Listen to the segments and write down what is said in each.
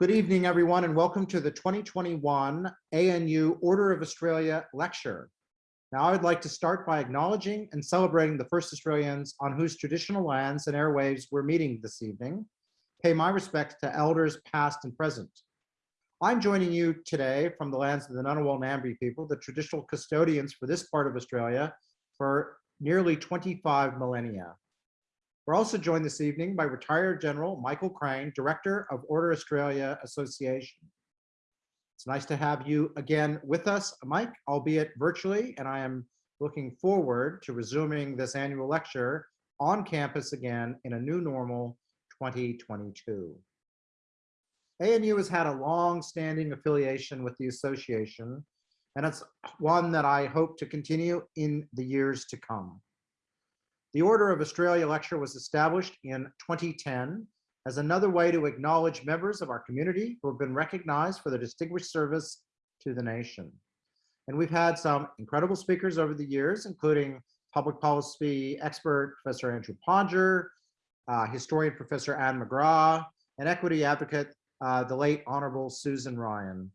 Good evening, everyone, and welcome to the 2021 ANU Order of Australia Lecture. Now, I would like to start by acknowledging and celebrating the first Australians on whose traditional lands and airwaves we're meeting this evening. Pay my respects to elders past and present. I'm joining you today from the lands of the Ngunnawal Ngambri people, the traditional custodians for this part of Australia for nearly 25 millennia. We're also joined this evening by retired General Michael Crane, Director of Order Australia Association. It's nice to have you again with us, Mike, albeit virtually, and I am looking forward to resuming this annual lecture on campus again in a new normal 2022. ANU has had a long-standing affiliation with the association, and it's one that I hope to continue in the years to come. The Order of Australia lecture was established in 2010 as another way to acknowledge members of our community who have been recognized for their distinguished service to the nation. And we've had some incredible speakers over the years, including public policy expert Professor Andrew Podger, uh, historian Professor Ann McGrath, and equity advocate, uh, the late Honorable Susan Ryan.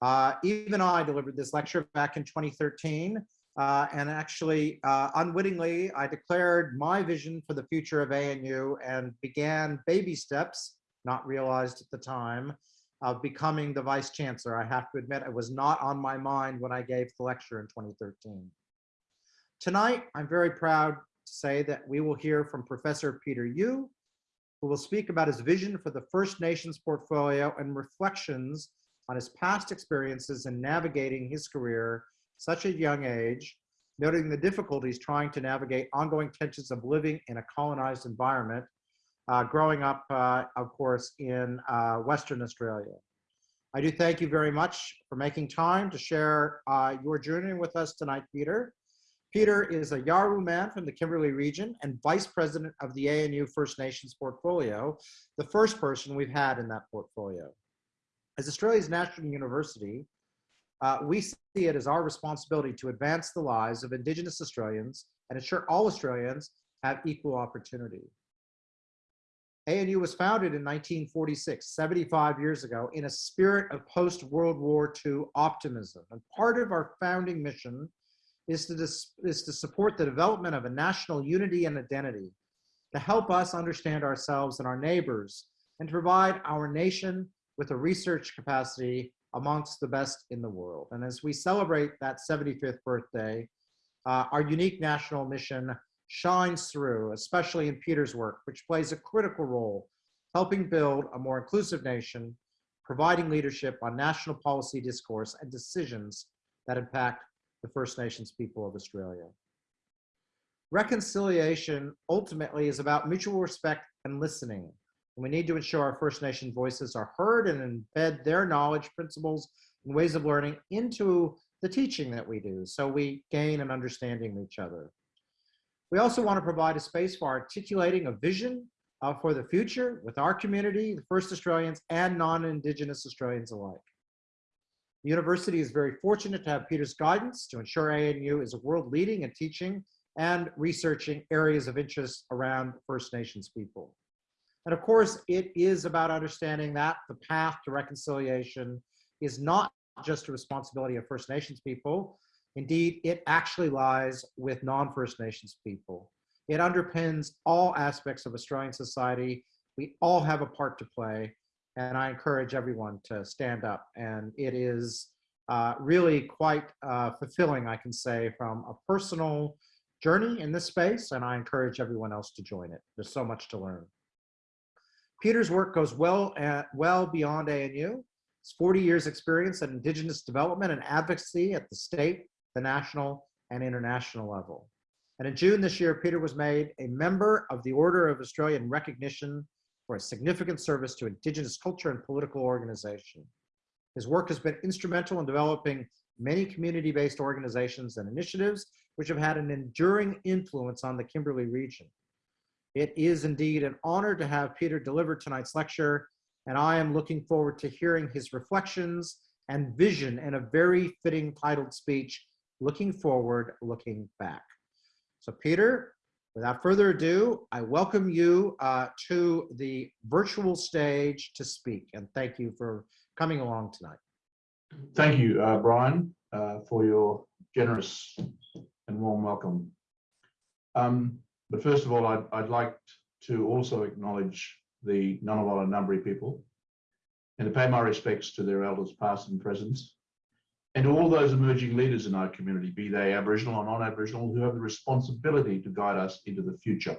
Uh, even I delivered this lecture back in 2013 uh, and actually, uh, unwittingly, I declared my vision for the future of ANU and began baby steps, not realized at the time, of becoming the vice chancellor. I have to admit, it was not on my mind when I gave the lecture in 2013. Tonight, I'm very proud to say that we will hear from Professor Peter Yu, who will speak about his vision for the First Nations portfolio and reflections on his past experiences in navigating his career such a young age, noting the difficulties trying to navigate ongoing tensions of living in a colonized environment, uh, growing up, uh, of course, in uh, Western Australia. I do thank you very much for making time to share uh, your journey with us tonight, Peter. Peter is a Yawuru man from the Kimberley region and vice president of the ANU First Nations portfolio, the first person we've had in that portfolio. As Australia's national university, uh, we see it as our responsibility to advance the lives of Indigenous Australians and ensure all Australians have equal opportunity. ANU was founded in 1946, 75 years ago, in a spirit of post-World War II optimism. And part of our founding mission is to, is to support the development of a national unity and identity, to help us understand ourselves and our neighbors, and to provide our nation with a research capacity amongst the best in the world. And as we celebrate that 75th birthday, uh, our unique national mission shines through, especially in Peter's work, which plays a critical role helping build a more inclusive nation, providing leadership on national policy discourse and decisions that impact the First Nations people of Australia. Reconciliation ultimately is about mutual respect and listening, we need to ensure our First Nation voices are heard and embed their knowledge, principles, and ways of learning into the teaching that we do so we gain an understanding of each other. We also want to provide a space for articulating a vision uh, for the future with our community, the First Australians, and non-Indigenous Australians alike. The university is very fortunate to have Peter's guidance to ensure ANU is a world leading in teaching and researching areas of interest around First Nations people. And of course, it is about understanding that the path to reconciliation is not just a responsibility of First Nations people. Indeed, it actually lies with non-First Nations people. It underpins all aspects of Australian society. We all have a part to play, and I encourage everyone to stand up. And it is uh, really quite uh, fulfilling, I can say, from a personal journey in this space, and I encourage everyone else to join it. There's so much to learn. Peter's work goes well, at, well beyond ANU. His 40 years experience in Indigenous development and advocacy at the state, the national, and international level. And in June this year, Peter was made a member of the Order of Australia in recognition for a significant service to Indigenous culture and political organization. His work has been instrumental in developing many community-based organizations and initiatives, which have had an enduring influence on the Kimberley region. It is indeed an honor to have Peter deliver tonight's lecture, and I am looking forward to hearing his reflections and vision in a very fitting titled speech, Looking Forward, Looking Back. So Peter, Without further ado, I welcome you uh, to the virtual stage to speak, and thank you for coming along tonight. Thank you, uh, Brian, uh, for your generous and warm welcome. Um, but first of all, I'd, I'd like to also acknowledge the Ngunnawal and Ngambri people and to pay my respects to their elders past and present and to all those emerging leaders in our community, be they Aboriginal or non-Aboriginal, who have the responsibility to guide us into the future.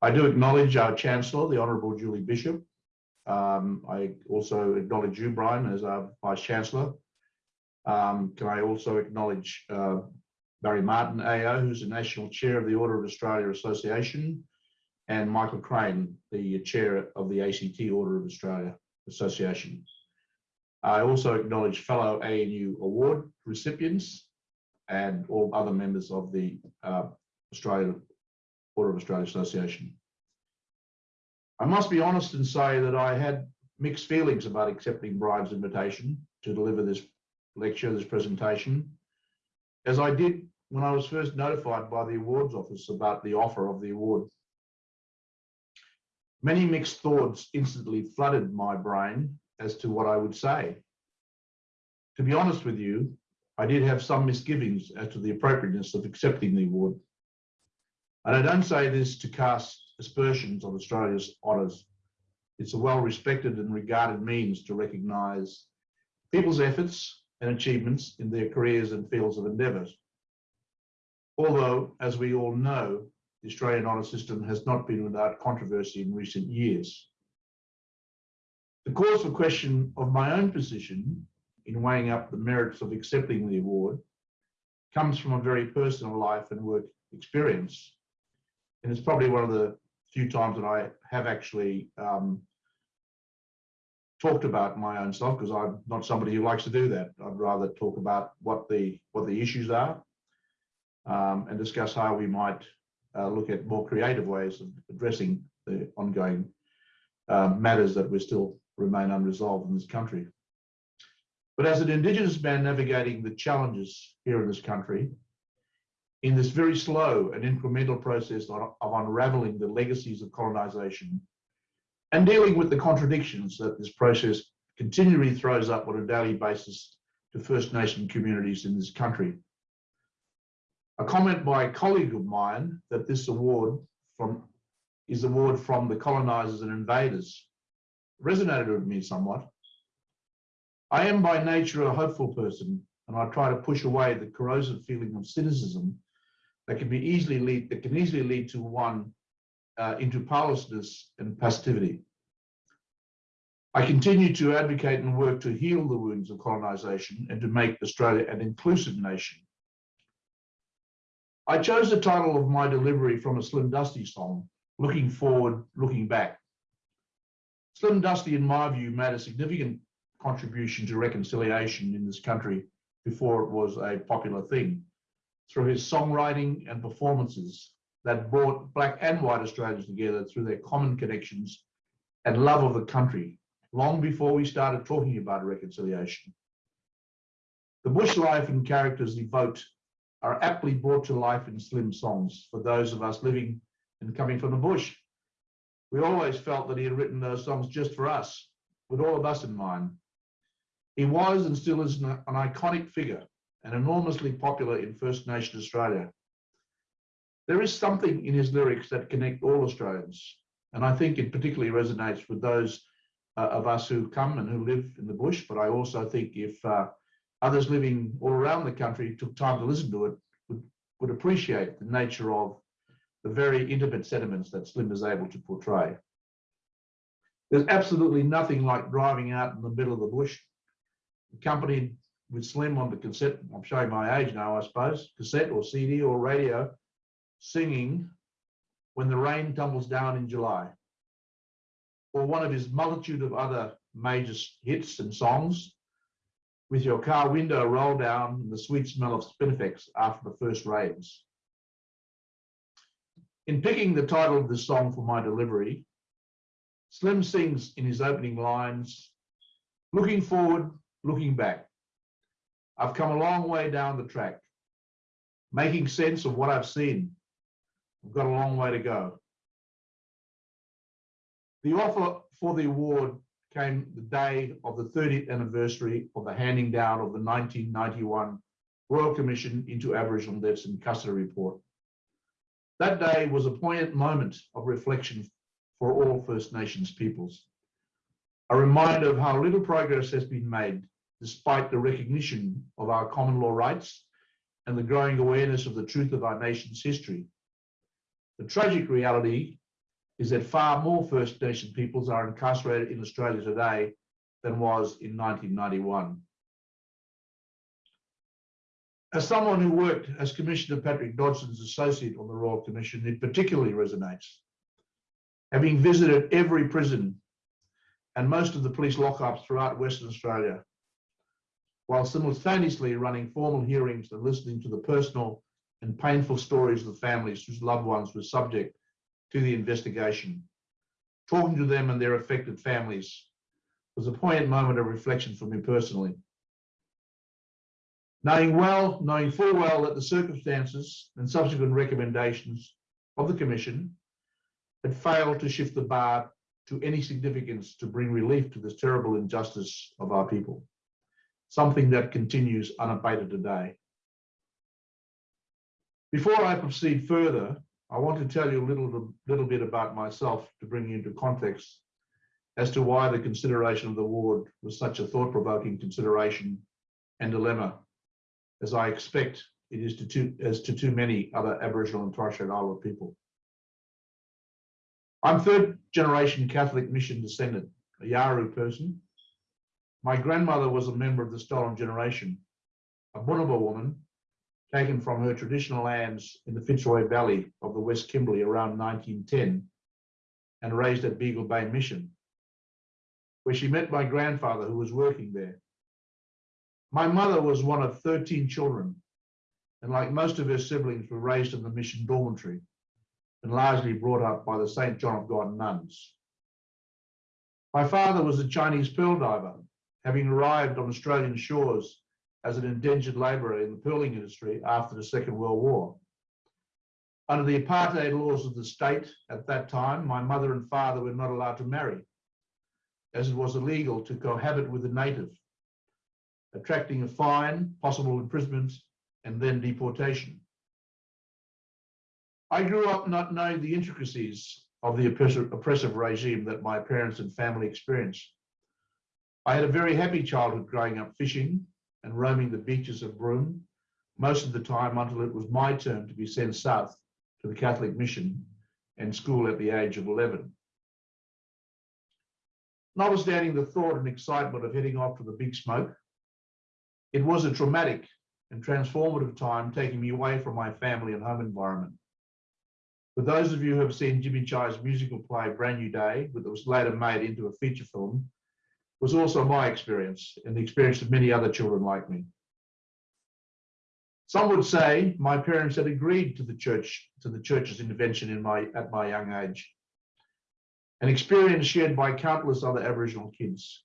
I do acknowledge our Chancellor, the Honourable Julie Bishop. Um, I also acknowledge you, Brian, as our Vice Chancellor. Um, can I also acknowledge uh, Barry Martin AO, who's the National Chair of the Order of Australia Association, and Michael Crane, the Chair of the ACT Order of Australia Association. I also acknowledge fellow ANU award recipients and all other members of the uh, Australia Order of Australia Association. I must be honest and say that I had mixed feelings about accepting Brian's invitation to deliver this lecture, this presentation, as I did when I was first notified by the awards office about the offer of the award. Many mixed thoughts instantly flooded my brain as to what I would say. To be honest with you, I did have some misgivings as to the appropriateness of accepting the award. And I don't say this to cast aspersions on Australia's honours. It's a well-respected and regarded means to recognise people's efforts and achievements in their careers and fields of endeavours. Although, as we all know, the Australian honour system has not been without controversy in recent years. The cause for question of my own position in weighing up the merits of accepting the award comes from a very personal life and work experience. And it's probably one of the few times that I have actually um, talked about my own stuff because I'm not somebody who likes to do that. I'd rather talk about what the what the issues are um, and discuss how we might uh, look at more creative ways of addressing the ongoing uh, matters that we still remain unresolved in this country. But as an Indigenous man navigating the challenges here in this country, in this very slow and incremental process of, unraveling the legacies of colonisation and dealing with the contradictions that this process continually throws up on a daily basis to First Nation communities in this country. A comment by a colleague of mine that this award from is award from the colonisers and invaders resonated with me somewhat. I am by nature a hopeful person, and I try to push away the corrosive feeling of cynicism that can be easily lead that can easily lead to one uh, into powerlessness and passivity. I continue to advocate and work to heal the wounds of colonisation and to make Australia an inclusive nation. I chose the title of my delivery from a Slim Dusty song, Looking Forward, Looking Back. Slim Dusty, in my view, made a significant contribution to reconciliation in this country before it was a popular thing through his songwriting and performances that brought black and white Australians together through their common connections and love of the country long before we started talking about reconciliation. The bush life and characters evoked are aptly brought to life in slim songs for those of us living and coming from the bush. We always felt that he had written those songs just for us, with all of us in mind. He was and still is an, an iconic figure and enormously popular in First Nation Australia. There is something in his lyrics that connect all Australians, and I think it particularly resonates with those uh, of us who come and who live in the bush, but I also think if uh, others living all around the country took time to listen to it, would, would appreciate the nature of the very intimate sentiments that Slim is able to portray. There's absolutely nothing like driving out in the middle of the bush accompanied with Slim on the cassette, I'm showing my age now, I suppose, cassette or CD or radio, singing When the Rain Tumbles Down in July, or one of his multitude of other major hits and songs, with your car window rolled down and the sweet smell of Spinifex after the first rains. In picking the title of this song for my delivery, Slim sings in his opening lines, looking forward looking back. I've come a long way down the track, making sense of what I've seen, We've got a long way to go. The offer for the award came the day of the 30th anniversary of the handing down of the 1991 Royal Commission into Aboriginal Deaths in Custody report. That day was a poignant moment of reflection for all First Nations peoples. A reminder of how little progress has been made despite the recognition of our common law rights and the growing awareness of the truth of our nation's history. The tragic reality is that far more First Nation peoples are incarcerated in Australia today than was in 1991. As someone who worked as Commissioner Patrick Dodson's associate on the Royal Commission, it particularly resonates. Having visited every prison and most of the police lockups throughout Western Australia, while simultaneously running formal hearings and listening to the personal and painful stories of the families whose loved ones were subject to the investigation. Talking to them and their affected families was a poignant moment of reflection for me personally. Knowing well, knowing full well that the circumstances and subsequent recommendations of the Commission had failed to shift the bar to any significance to bring relief to this terrible injustice of our people, something that continues unabated today. Before I proceed further, I want to tell you a little, little bit about myself to bring you into context as to why the consideration of the award was such a thought-provoking consideration and dilemma, as I expect it is to too, as to too many other Aboriginal and Torres Strait Islander people. I'm third generation Catholic mission descendant, a Yawuru person. My grandmother was a member of the stolen generation, a Bunuba woman taken from her traditional lands in the Fitzroy Valley of the West Kimberley around 1910 and raised at Beagle Bay Mission, where she met my grandfather who was working there. My mother was one of 13 children, and like most of her siblings, were raised in the mission dormitory and largely brought up by the St. John of God nuns. My father was a Chinese pearl diver, having arrived on Australian shores as an indentured labourer in the pearling industry after the Second World War. Under the apartheid laws of the state at that time, my mother and father were not allowed to marry, as it was illegal to cohabit with a native, attracting a fine, possible imprisonment, and then deportation. I grew up not knowing the intricacies of the oppressive, oppressive regime that my parents and family experienced. I had a very happy childhood growing up fishing and roaming the beaches of Broome, most of the time until it was my turn to be sent south to the Catholic mission and school at the age of 11. Notwithstanding the thought and excitement of heading off to the big smoke, it was a traumatic and transformative time taking me away from my family and home environment. For those of you who have seen Jimmy Chi's musical play Bran Nue Dae, that was later made into a feature film, was also my experience and the experience of many other children like me. Some would say my parents had agreed to the church, to the church's intervention in my, at my young age, an experience shared by countless other Aboriginal kids.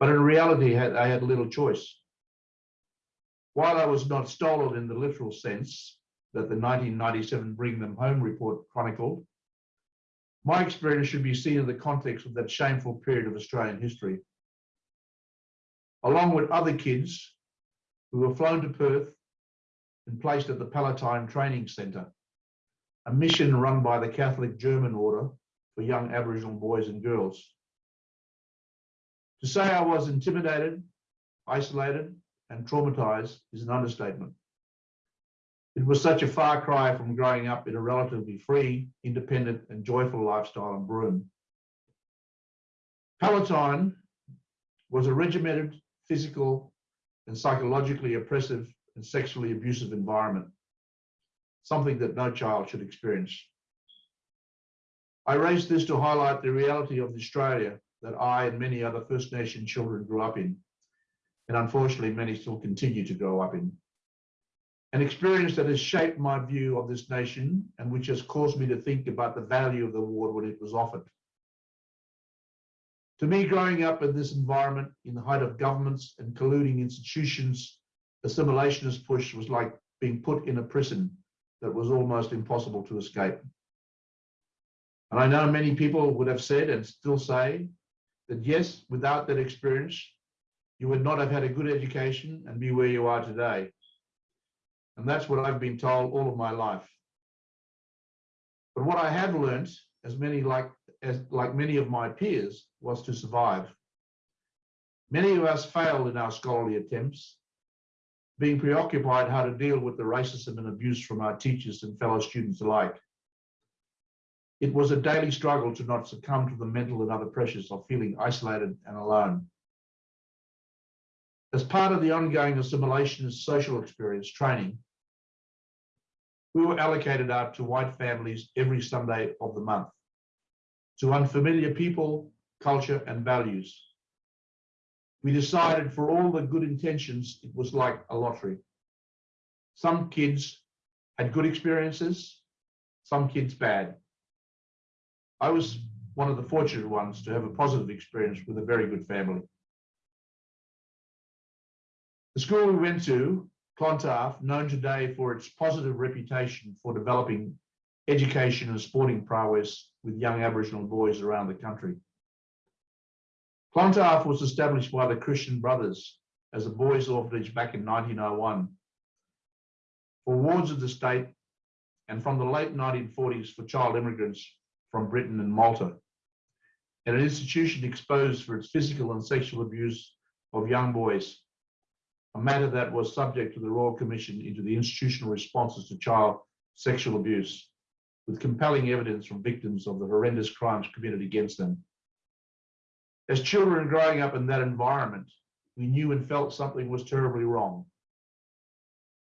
But in reality, I had little choice. While I was not stolen in the literal sense that the 1997 Bring Them Home report chronicled, my experience should be seen in the context of that shameful period of Australian history. Along with other kids who were flown to Perth and placed at the Pallottine Training Centre, a mission run by the Catholic German Order for young Aboriginal boys and girls. To say I was intimidated, isolated, and traumatized is an understatement. It was such a far cry from growing up in a relatively free, independent, and joyful lifestyle in Broome. Pallottine was a regimented, physical, and psychologically oppressive and sexually abusive environment, something that no child should experience. I raise this to highlight the reality of Australia that I and many other First Nation children grew up in, and unfortunately many still continue to grow up in an experience that has shaped my view of this nation and which has caused me to think about the value of the award when it was offered. To me, growing up in this environment, in the height of governments and colluding institutions, assimilationist push was like being put in a prison that was almost impossible to escape. And I know many people would have said and still say that yes, without that experience, you would not have had a good education and be where you are today. And that's what I've been told all of my life. But what I have learned, as many like as like many of my peers, was to survive. Many of us failed in our scholarly attempts, being preoccupied how to deal with the racism and abuse from our teachers and fellow students alike. It was a daily struggle to not succumb to the mental and other pressures of feeling isolated and alone. As part of the ongoing assimilation and social experience training, we were allocated out to white families every Sunday of the month, to unfamiliar people, culture, and values. We decided for all the good intentions, it was like a lottery. Some kids had good experiences, some kids bad. I was one of the fortunate ones to have a positive experience with a very good family. The school we went to, Clontarf, known today for its positive reputation for developing education and sporting prowess with young Aboriginal boys around the country. Clontarf was established by the Christian Brothers as a boys' orphanage back in 1901 for wards of the state and from the late 1940s for child immigrants from Britain and Malta, and an institution exposed for its physical and sexual abuse of young boys, a matter that was subject to the Royal Commission into the institutional responses to child sexual abuse, with compelling evidence from victims of the horrendous crimes committed against them. As children growing up in that environment, we knew and felt something was terribly wrong.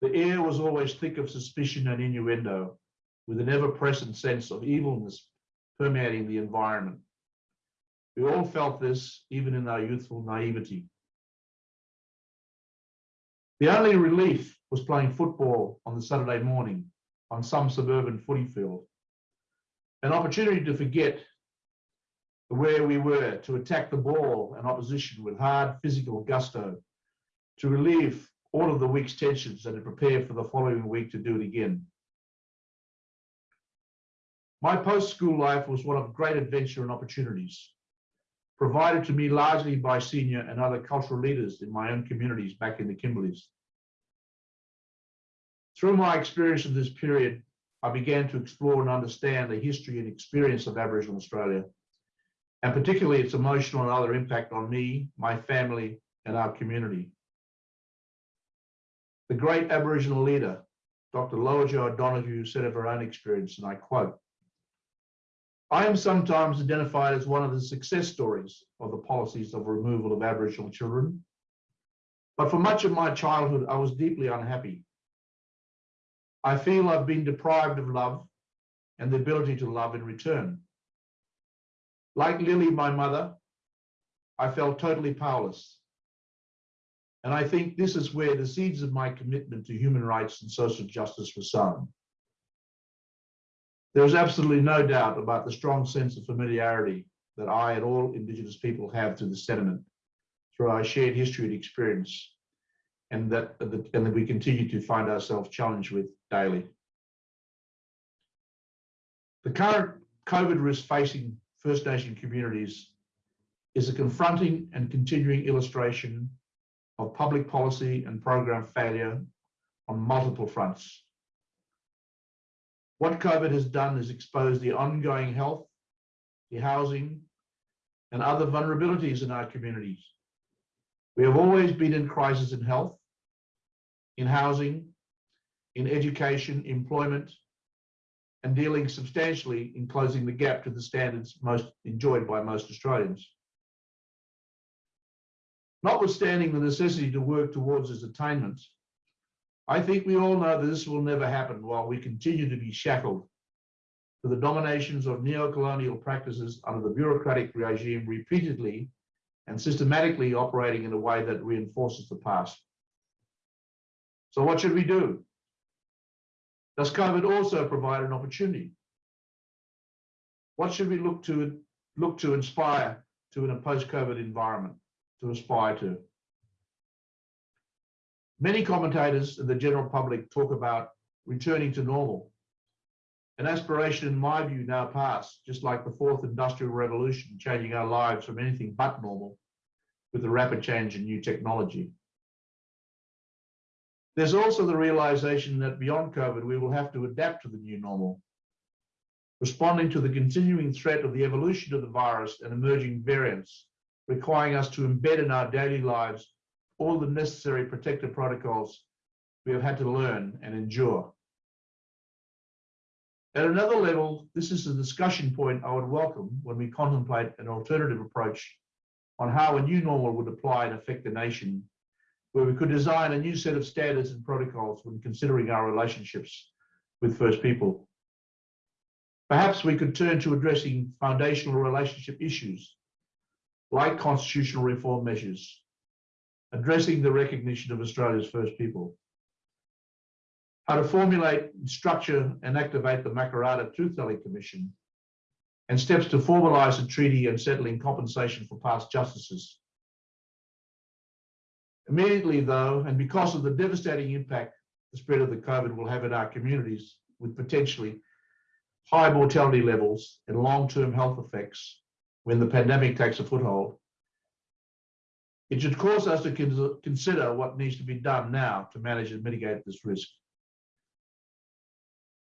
The air was always thick of suspicion and innuendo, with an ever-present sense of evilness permeating the environment. We all felt this, even in our youthful naivety. The only relief was playing football on the Saturday morning on some suburban footy field. An opportunity to forget where we were, to attack the ball and opposition with hard physical gusto, to relieve all of the week's tensions and to prepare for the following week to do it again. My post-school life was one of great adventure and opportunities, provided to me largely by senior and other cultural leaders in my own communities back in the Kimberleys. Through my experience of this period, I began to explore and understand the history and experience of Aboriginal Australia, and particularly its emotional and other impact on me, my family, and our community. The great Aboriginal leader, Dr. Lowitja O'Donoghue, said of her own experience, and I quote, I am sometimes identified as one of the success stories of the policies of removal of Aboriginal children. But for much of my childhood, I was deeply unhappy. I feel I've been deprived of love and the ability to love in return. Like Lily, my mother, I felt totally powerless. And I think this is where the seeds of my commitment to human rights and social justice were sown. There is absolutely no doubt about the strong sense of familiarity that I and all Indigenous people have to the sediment through our shared history and experience, and that, and that we continue to find ourselves challenged with daily. The current COVID risk facing First Nation communities is a confronting and continuing illustration of public policy and program failure on multiple fronts. What COVID has done is expose the ongoing health, the housing, and other vulnerabilities in our communities. We have always been in crisis in health, in housing, in education, employment, and dealing substantially in closing the gap to the standards most enjoyed by most Australians. Notwithstanding the necessity to work towards its attainment, I think we all know that this will never happen while we continue to be shackled to the dominations of neo-colonial practices under the bureaucratic regime repeatedly and systematically operating in a way that reinforces the past. So what should we do? Does COVID also provide an opportunity? What should we look to look to inspire to in a post-COVID environment to aspire to? Many commentators and the general public talk about returning to normal. An aspiration, in my view, now past, just like the fourth industrial revolution, changing our lives from anything but normal with the rapid change in new technology. There's also the realization that beyond COVID, we will have to adapt to the new normal, responding to the continuing threat of the evolution of the virus and emerging variants, requiring us to embed in our daily lives all the necessary protective protocols we have had to learn and endure. At another level, this is a discussion point I would welcome when we contemplate an alternative approach on how a new normal would apply and affect the nation, where we could design a new set of standards and protocols when considering our relationships with First People. Perhaps we could turn to addressing foundational relationship issues like constitutional reform measures, addressing the recognition of Australia's First People, how to formulate, structure and activate the Makarrata Truth Telling Commission, and steps to formalise a treaty and settling compensation for past justices. Immediately though, and because of the devastating impact the spread of the COVID will have in our communities with potentially high mortality levels and long-term health effects when the pandemic takes a foothold, it should cause us to consider what needs to be done now to manage and mitigate this risk.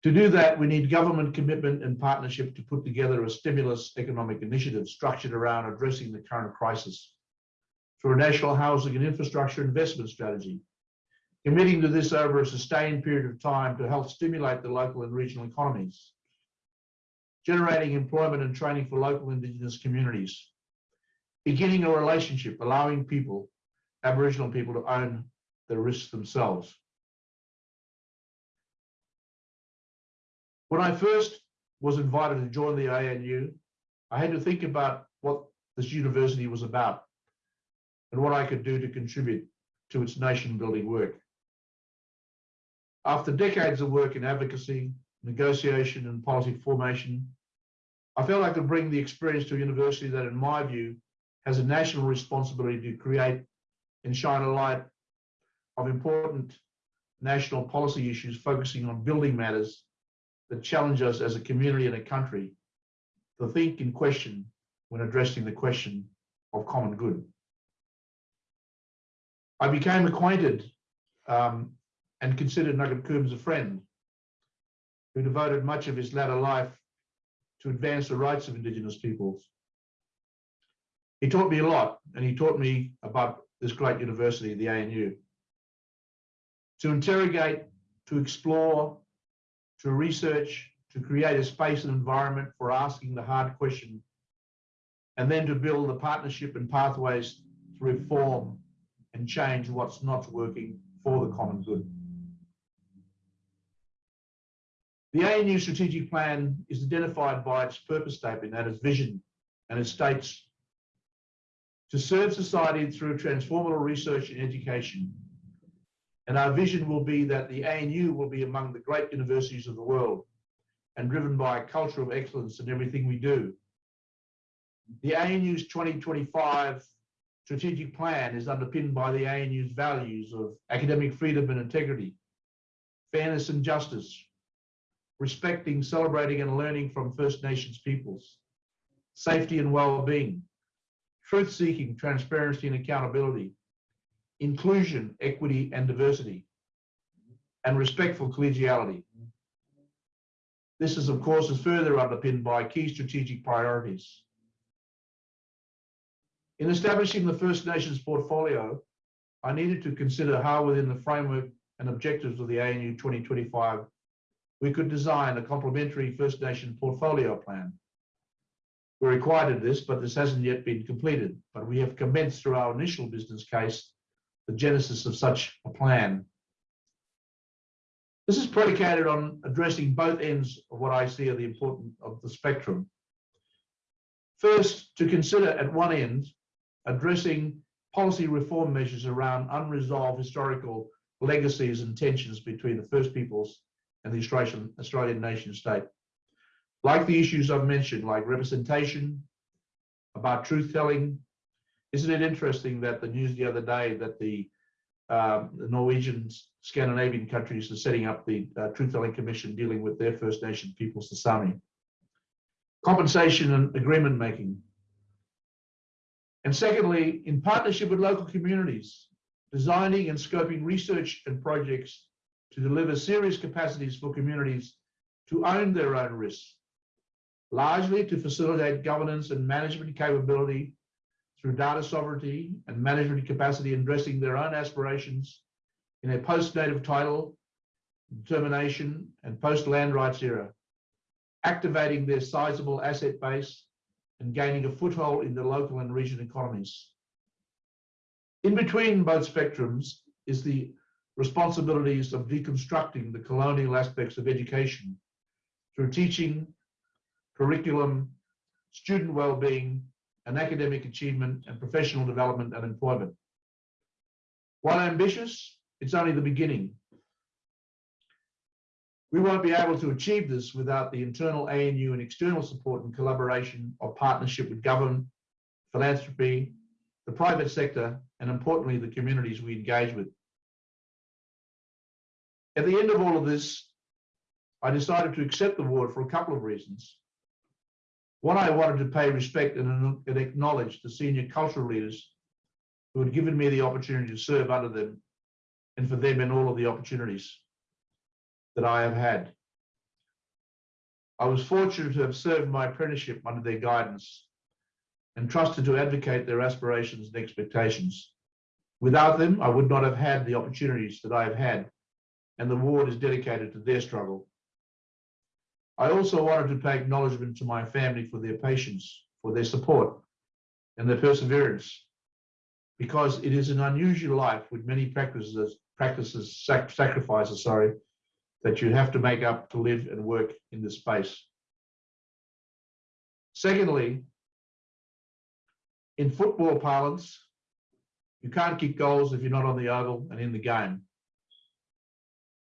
To do that, we need government commitment and partnership to put together a stimulus economic initiative structured around addressing the current crisis. Through a national housing and infrastructure investment strategy, committing to this over a sustained period of time to help stimulate the local and regional economies, generating employment and training for local Indigenous communities, beginning a relationship, allowing people, Aboriginal people to own the risks themselves. When I first was invited to join the ANU, I had to think about what this university was about and what I could do to contribute to its nation building work. After decades of work in advocacy, negotiation and policy formation, I felt I could bring the experience to a university that in my view has a national responsibility to create and shine a light of important national policy issues focusing on building matters that challenge us as a community and a country to think and question when addressing the question of common good. I became acquainted um, and considered Nugget Coombs a friend who devoted much of his latter life to advance the rights of Indigenous peoples. He taught me a lot and he taught me about this great university, the ANU. To interrogate, to explore, to research, to create a space and environment for asking the hard question, and then to build the partnership and pathways to reform and change what's not working for the common good. The ANU strategic plan is identified by its purpose statement and its vision, and it states to serve society through transformative research and education and our vision will be that the ANU will be among the great universities of the world and driven by a culture of excellence in everything we do. The ANU's 2025 strategic plan is underpinned by the ANU's values of academic freedom and integrity, fairness and justice, respecting, celebrating and learning from First Nations peoples, safety and well-being, truth-seeking, transparency and accountability, inclusion, equity, and diversity, and respectful collegiality. This is, of course, is further underpinned by key strategic priorities. In establishing the First Nations portfolio, I needed to consider how within the framework and objectives of the ANU 2025, we could design a complementary First Nation portfolio plan. We're required of this, but this hasn't yet been completed, but we have commenced through our initial business case the genesis of such a plan. This is predicated on addressing both ends of what I see are the important of the spectrum. First, to consider at one end, addressing policy reform measures around unresolved historical legacies and tensions between the First Peoples and the Australian, Australian nation state. Like the issues I've mentioned, like representation, about truth telling, isn't it interesting that the news the other day that the um, the Norwegian, Scandinavian countries are setting up the uh, Truth Telling Commission dealing with their First Nation peoples, the Sami. Compensation and agreement making. And secondly, in partnership with local communities, designing and scoping research and projects to deliver serious capacities for communities to own their own risks, largely to facilitate governance and management capability through data sovereignty and management capacity in addressing their own aspirations in a post-native title, determination, and post-land rights era, activating their sizable asset base and gaining a foothold in the local and regional economies. In between both spectrums is the responsibilities of deconstructing the colonial aspects of education through teaching, curriculum, student well-being, and academic achievement and professional development and employment. While ambitious, it's only the beginning. We won't be able to achieve this without the internal ANU and external support and collaboration or partnership with government, philanthropy, the private sector, and importantly, the communities we engage with. At the end of all of this, I decided to accept the award for a couple of reasons. One, I wanted to pay respect and, and acknowledge the senior cultural leaders who had given me the opportunity to serve under them and for them in all of the opportunities that I have had. I was fortunate to have served my apprenticeship under their guidance and trusted to advocate their aspirations and expectations. Without them, I would not have had the opportunities that I have had, and the award is dedicated to their struggle. I also wanted to pay acknowledgement to my family for their patience, for their support, and their perseverance, because it is an unusual life with many practices, practices, sac sacrifices, sorry, that you have to make up to live and work in this space. Secondly, in football parlance, you can't kick goals if you're not on the oval and in the game.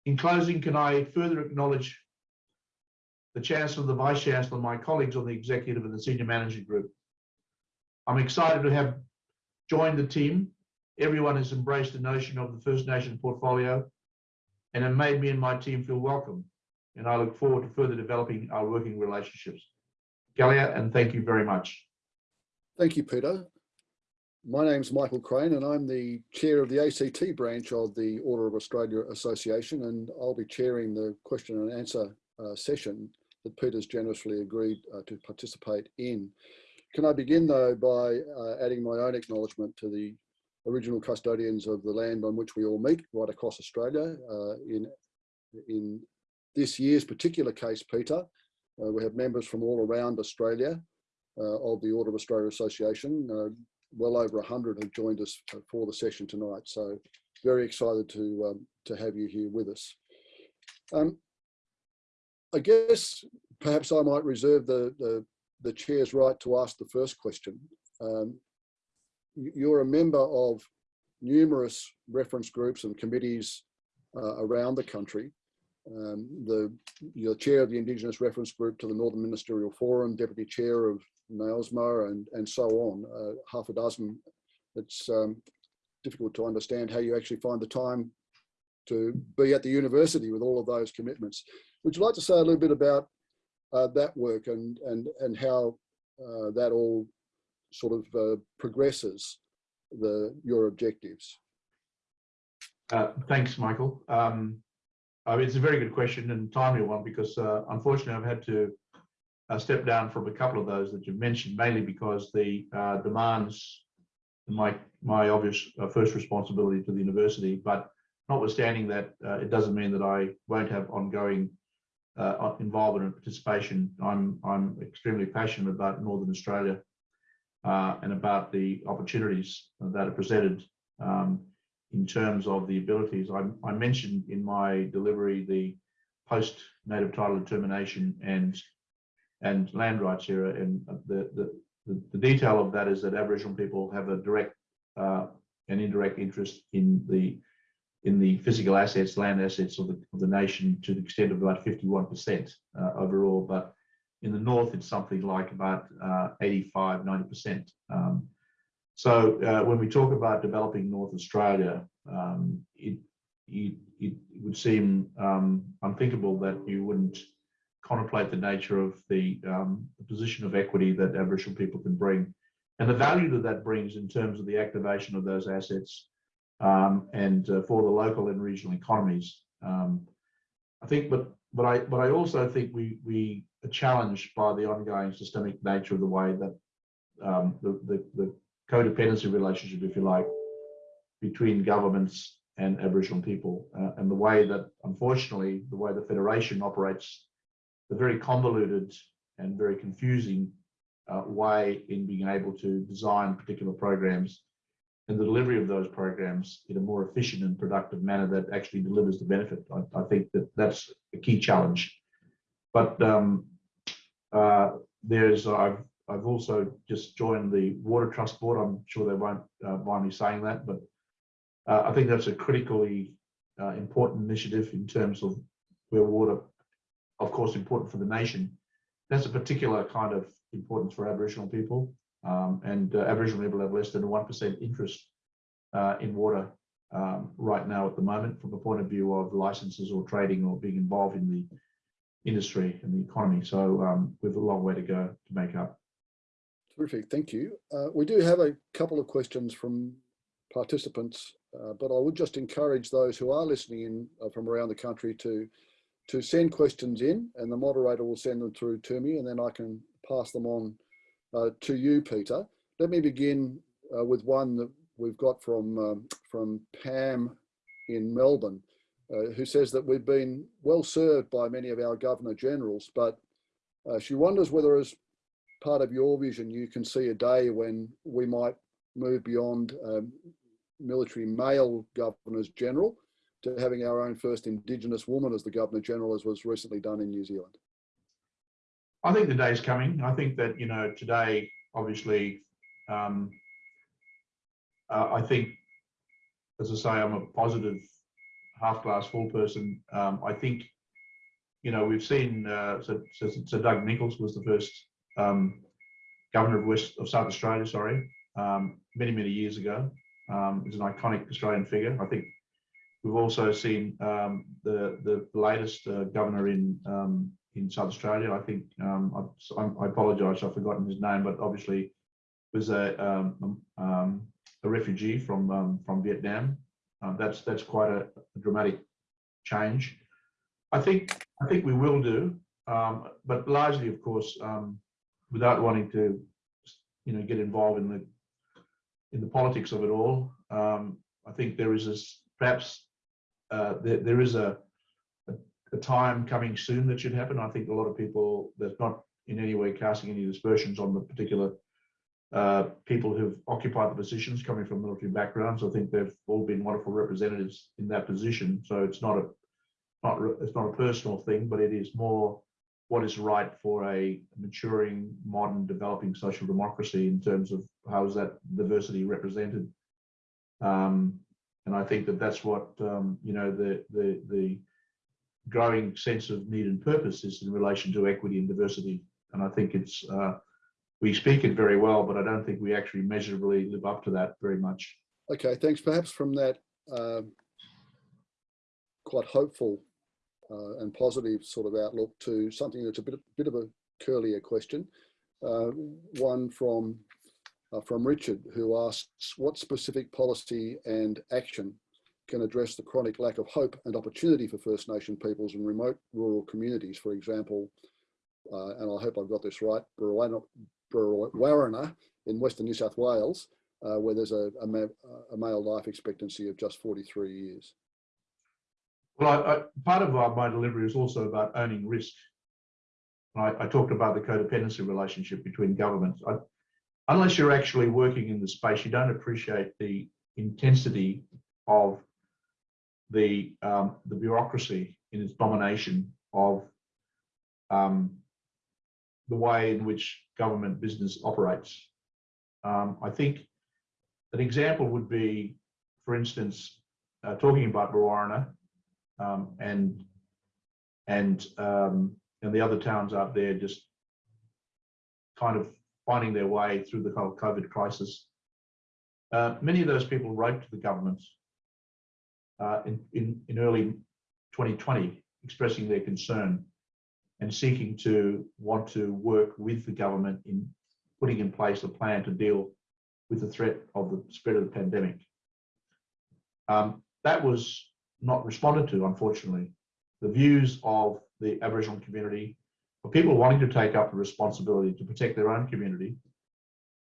In closing, can I further acknowledge the Chancellor, the Vice Chancellor, my colleagues on the executive and the senior management group. I'm excited to have joined the team. Everyone has embraced the notion of the First Nation portfolio and it made me and my team feel welcome. And I look forward to further developing our working relationships. Galia, and thank you very much. Thank you, Peter. My name's Michael Crane and I'm the chair of the ACT branch of the Order of Australia Association and I'll be chairing the question and answer uh, session that Peter's generously agreed uh, to participate in. Can I begin though by uh, adding my own acknowledgement to the original custodians of the land on which we all meet right across Australia. Uh, in, in this year's particular case, Peter, uh, we have members from all around Australia uh, of the Order of Australia Association. Uh, well over 100 have joined us for the session tonight. So very excited to, um, to have you here with us. Um, I guess perhaps I might reserve the, the, the chair's right to ask the first question. Um, you're a member of numerous reference groups and committees uh, around the country. Um, the, you're chair of the Indigenous Reference Group to the Northern Ministerial Forum, deputy chair of NAILSMA and, and so on, uh, half a dozen. It's um, difficult to understand how you actually find the time to be at the university with all of those commitments. Would you like to say a little bit about uh, that work and, and, and how uh, that all sort of uh, progresses the, your objectives? Uh, thanks, Michael. Um, I mean, it's a very good question and timely one because uh, unfortunately I've had to uh, step down from a couple of those that you've mentioned, mainly because the uh, demands my my obvious uh, first responsibility to the university. But notwithstanding that, uh, it doesn't mean that I won't have ongoing involvement and participation. I'm I'm extremely passionate about Northern Australia uh, and about the opportunities that are presented um, in terms of the abilities. I, I, mentioned in my delivery the post-native title determination and and land rights era, and the, the, the, the detail of that is that Aboriginal people have a direct uh, and indirect interest in the in the physical assets, land assets of the, of the nation to the extent of about 51% uh, overall, but in the north, it's something like about uh, 85, 90%. Um, So uh, when we talk about developing North Australia, um, it, it, it would seem um, unthinkable that you wouldn't contemplate the nature of the, um, the position of equity that Aboriginal people can bring and the value that that brings in terms of the activation of those assets um, and uh, for the local and regional economies. Um, I think, but but I but I also think we we are challenged by the ongoing systemic nature of the way that um, the, the the codependency relationship, if you like, between governments and Aboriginal people, uh, and the way that unfortunately the way the federation operates, the very convoluted and very confusing uh, way in being able to design particular programs and the delivery of those programs in a more efficient and productive manner that actually delivers the benefit. I, I think that that's a key challenge. But um, uh, there's, I've, I've also just joined the Water Trust Board. I'm sure they won't uh, mind me saying that, but uh, I think that's a critically uh, important initiative in terms of where water, of course, important for the nation. That's a particular kind of importance for Aboriginal people. Um, and uh, Aboriginal people have less than 1% interest uh, in water um, right now at the moment from the point of view of licenses or trading or being involved in the industry and the economy. So um, we have a long way to go to make up. Terrific, thank you. Uh, we do have a couple of questions from participants, uh, but I would just encourage those who are listening in uh, from around the country to to send questions in and the moderator will send them through to me and then I can pass them on uh, to you, Peter. Let me begin uh, with one that we've got from, um, from Pam in Melbourne, uh, who says that we've been well served by many of our Governor Generals, but uh, she wonders whether as part of your vision, you can see a day when we might move beyond um, military male Governors General to having our own first Indigenous woman as the Governor General, as was recently done in New Zealand. I think the day's coming. I think that, you know, today, obviously, um, uh, I think, as I say, I'm a positive half glass full person. Um, I think, you know, we've seen, uh, so, Doug Nicholls was the first um, governor of West of South Australia, sorry, um, many, many years ago. Um, he's an iconic Australian figure. I think we've also seen um, the, the latest uh, governor in um, in South Australia. I think um, I, I apologise, I've forgotten his name, but obviously was a um, um, a refugee from um, from Vietnam. Uh, that's that's quite a, a, dramatic change. I think I think we will do, um, but largely, of course, um, without wanting to, you know, get involved in the in the politics of it all. I think there is perhaps uh, there, there is a a time coming soon that should happen. I think a lot of people, that's not in any way casting any dispersions on the particular uh, people who've occupied the positions coming from military backgrounds. I think they've all been wonderful representatives in that position. So it's not a not it's not a personal thing, but it is more what is right for a maturing, modern, developing social democracy in terms of how is that diversity represented. Um, and I think that that's what um, you know the the the growing sense of need and purpose is in relation to equity and diversity. And I think it's, uh, we speak it very well, but I don't think we actually measurably live up to that very much. Okay, thanks. Perhaps from that um, quite hopeful uh, and positive sort of outlook to something that's a bit, bit of a curlier question. Uh, one from uh, from Richard, who asks, what specific policy and action can address the chronic lack of hope and opportunity for First Nation peoples in remote rural communities. For example, uh, and I hope I've got this right, Warrana in Western New South Wales, uh, where there's a, a, ma a, male life expectancy of just 43 years. Well, I, I, part of my delivery is also about owning risk. I, I, talked about the codependency relationship between governments. unless you're actually working in the space, you don't appreciate the intensity of the um, the bureaucracy in its domination of um, the way in which government business operates. Um, I think an example would be, for instance, uh, talking about Warrana um, and and um, and the other towns out there just kind of finding their way through the whole COVID crisis. Uh, many of those people wrote to the government uh, in, in, in early 2020, expressing their concern and seeking to want to work with the government in putting in place a plan to deal with the threat of the spread of the pandemic. Um, that was not responded to, unfortunately. The views of the Aboriginal community, of people wanting to take up the responsibility to protect their own community,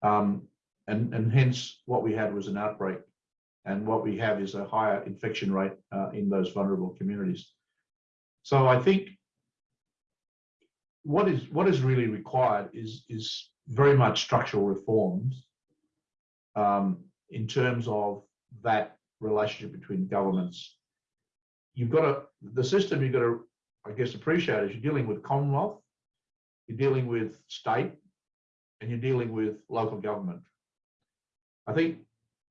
um, and, and hence what we had was an outbreak. And what we have is a higher infection rate uh, in those vulnerable communities. So I think what is what is really required is is very much structural reforms um, in terms of that relationship between governments. You've got to the system you've got to, I guess, appreciate is you're dealing with Commonwealth, you're dealing with state, and you're dealing with local government. I think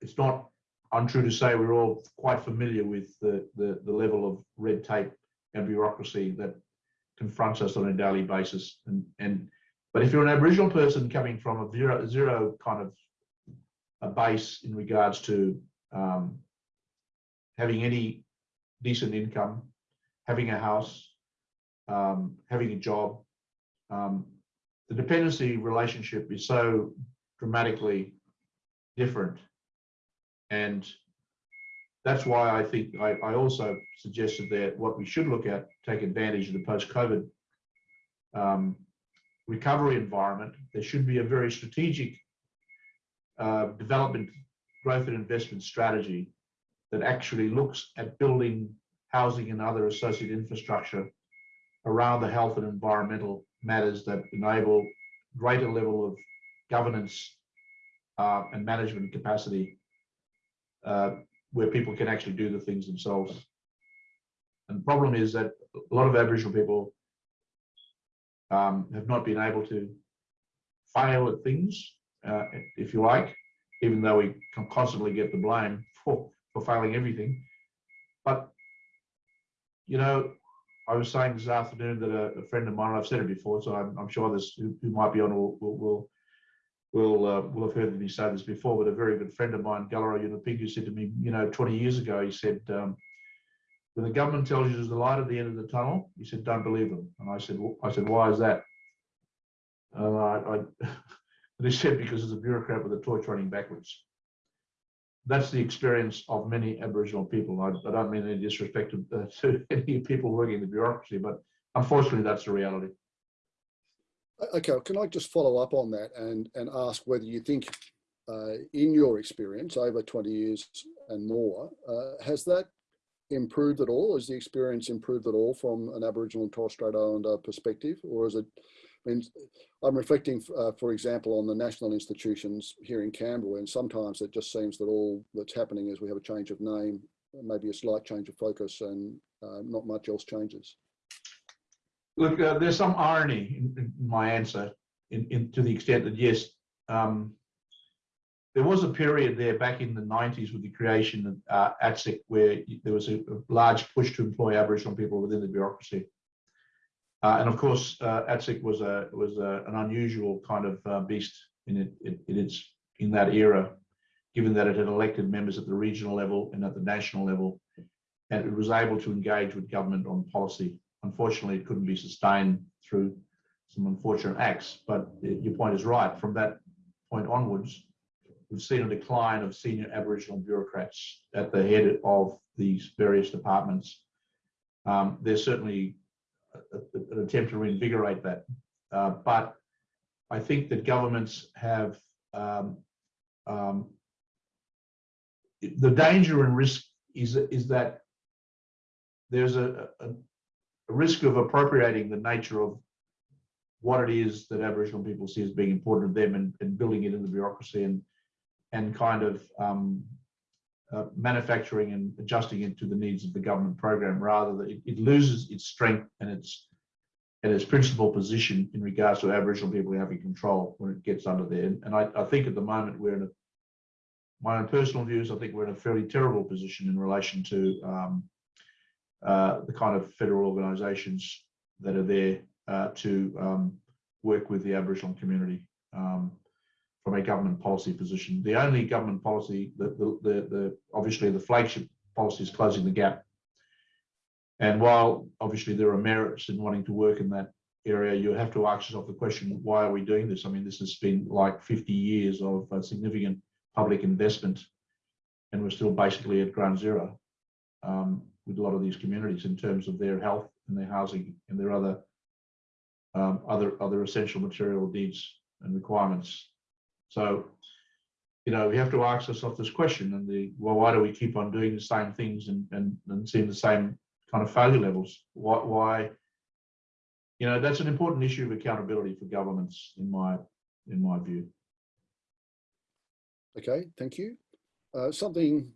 it's not untrue to say we're all quite familiar with the, the, the level of red tape and bureaucracy that confronts us on a daily basis. And, and but if you're an Aboriginal person coming from a zero, zero kind of a base in regards to um, having any decent income, having a house, um, having a job, um, the dependency relationship is so dramatically different. And that's why I think I, I, also suggested that what we should look at, take advantage of the post-COVID um, recovery environment. There should be a very strategic uh, development, growth and investment strategy that actually looks at building housing and other associated infrastructure around the health and environmental matters that enable greater level of governance uh, and management capacity uh, where people can actually do the things themselves. And the problem is that a lot of Aboriginal people um, have not been able to fail at things, uh, if you like, even though we constantly get the blame for, for failing everything. But, you know, I was saying this afternoon that a, a friend of mine, I've said it before, so I'm, I'm sure this who, who, might be on will, will, will will uh, will have heard me say this before, but a very good friend of mine, Galarrwuy Yunupingu, said to me, you know, 20 years ago, he said, um, when the government tells you there's a light at the end of the tunnel, he said, don't believe them. And I said, I said, why is that? And I, I and he said, because there's a bureaucrat with a torch running backwards. That's the experience of many Aboriginal people. I, I don't mean any disrespect to, uh, to any people working in the bureaucracy, but unfortunately, that's the reality. Okay, can I just follow up on that and, and ask whether you think, uh, in your experience over 20 years and more, uh, has that improved at all? Has the experience improved at all from an Aboriginal and Torres Strait Islander perspective? Or is it, I mean, I'm reflecting, uh, for example, on the national institutions here in Canberra, and sometimes it just seems that all that's happening is we have a change of name, maybe a slight change of focus, and uh, not much else changes. Look, uh, there's some irony in, in my answer, in, in, to the extent that yes, um, there was a period there back in the 90s with the creation of uh, ATSIC where there was a, a, large push to employ Aboriginal people within the bureaucracy. Uh, and of course, uh, ATSIC was a was a, an unusual kind of uh, beast in it, it, it its in that era, given that it had elected members at the regional level and at the national level, and it was able to engage with government on policy unfortunately, it couldn't be sustained through some unfortunate acts. But your point is right. From that point onwards, we've seen a decline of senior Aboriginal bureaucrats at the head of these various departments. Um, there's certainly a, a, an attempt to reinvigorate that. Uh, but I think that governments have um, um, the danger and risk is, is that there's a, a, risk of appropriating the nature of what it is that Aboriginal people see as being important to them and, and building it in the bureaucracy and and kind of um, uh, manufacturing and adjusting it to the needs of the government program rather that it, it, loses its strength and its and its principal position in regards to Aboriginal people having control when it gets under there. And I, I think at the moment we're in a my own personal views, I think we're in a fairly terrible position in relation to um, uh, the kind of federal organisations that are there uh, to um, work with the Aboriginal community. Um, from a government policy position. The only government policy, the, the, the, the obviously the flagship policy is closing the gap. And while obviously there are merits in wanting to work in that area, you have to ask yourself the question, why are we doing this? I mean, this has been like 50 years of uh, significant public investment and we're still basically at ground zero um, with a lot of these communities in terms of their health and their housing and their other um, other other essential material needs and requirements. So, you know, we have to ask ourselves this question and the well, why do we keep on doing the same things and and, and seeing the same kind of failure levels? Why, why? You know, that's an important issue of accountability for governments, in my in my view. Okay, thank you. Uh, something